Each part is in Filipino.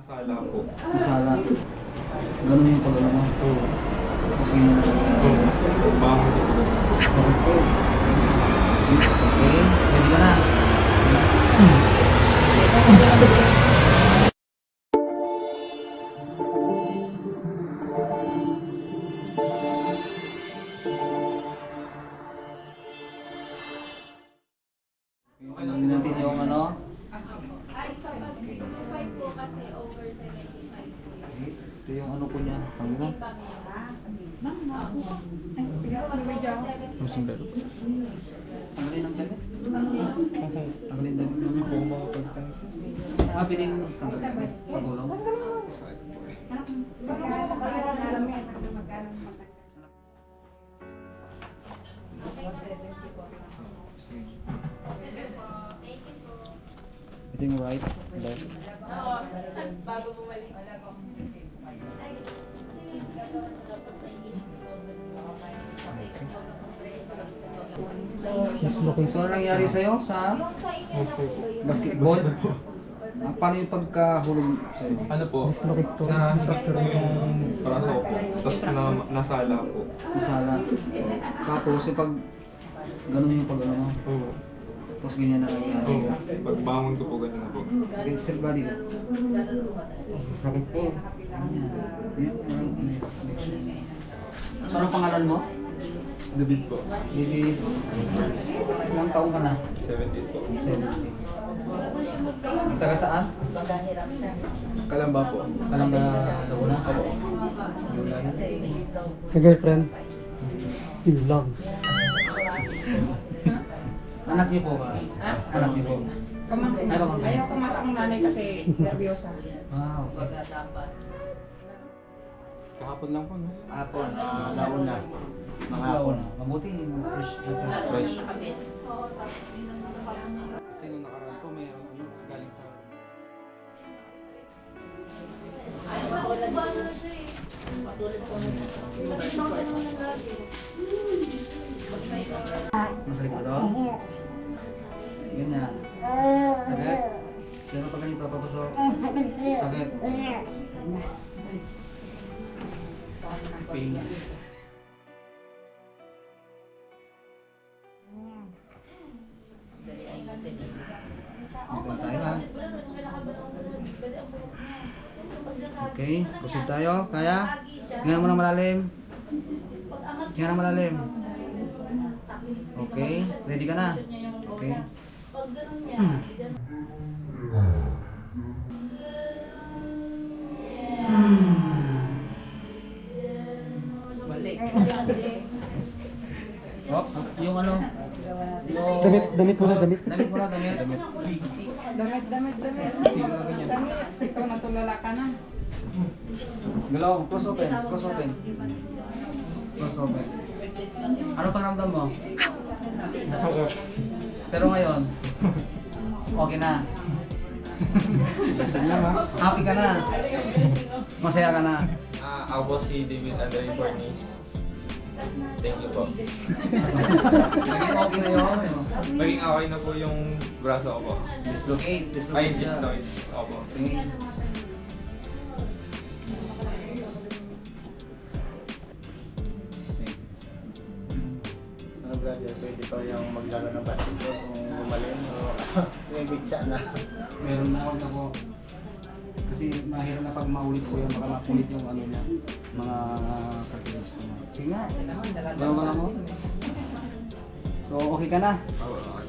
Nasala po. Masala. Ganun yung pag ano mo. Oo. Lang. Bangon ko po. Okay. Okay. Ready ka na. Alamin natin yung ano. Ay, kapag 55 po kasi over 75 po yan. Ito yung ano po niya. Ang ganda. Ang sombrero. Ang galing ng damit. Ang galing ng damit. Mga. Ah, piling tanggal. Patulong. Ito yung right, left. Oo, bago bumalik. So, ano nangyari sa'yo sa basketball? Ah, paano yung pagkahulog sa'yo? Ano po? Na-fracture yung braso ko. Tapos na, nasala po. Masala. Tapos yung pag ganun yung pag ano. Oo. Tapos ganyan na nangyari. Oo. Pagbangon ko po ganun po. Okay, sir body ka. Sakit po. Ganyan. Parang ano yun, connection. So, anong pangalan mo? David po. Bibi, ilang taong ka na? 70 po. 70. Taga saan? Kalamba po. Alam na Laguna? Opo. Laguna na. Ka-girlfriend? Yun lang. Anak niyo po ba? Ha? Anak niyo po? Pamangkin. Ay, pamangkin. Ayaw pumasok ng nanay kasi nervyosa. Wow. Kahapon lang po, no? Apon. Laon na. Mga hapon na. Mabuti fresh. fresh. Oo. Kasi nung nakaraan po, mayroon ano, galing sa... Ay, bakit nagbago na siya eh? Nagbago na naman lagi. Nasa likod doon? Ganyan. Sakit? Pero pag ganito, papasok. Sakit. Pain. Okay, busog tayo. Kaya? Hinga mo ng malalim. Hinga ng malalim. Okay, ready ka na? Okay. Pag ganun niya, dyan. Oh, yung ano? Yung... Damit, damit mo na, damit. Damit mo na, damit. Damit. Damit, damit, damit. Ikaw natulala ka na. Galaw, close open, close open. Close open. Ano pakiramdam mo? Pero ngayon, okay na. Happy ka na. Masaya ka na. Ah, ako si David Andre Fornis. Thank you po. Naging okay na yun. Maging okay na po yung braso ko po. Dislocate, Ay, dislocate siya. dystoid. Opo. Okay. Brother, pwede pa yung maglaro ng basketball kung gumaling o may bigsa na. Meron na ako po. Kasi mahirap na pag maulit ko yan, baka mapulit yung ano niya, mga cartilage ko. Sige nga, bawa na mo. So, okay ka na?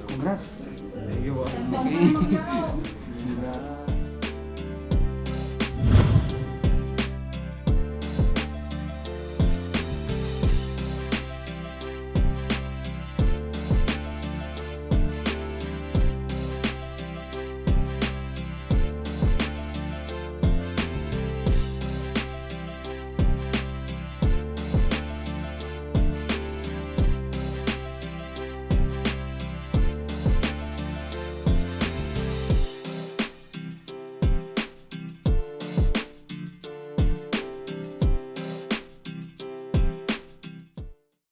Congrats. Thank you po. Okay.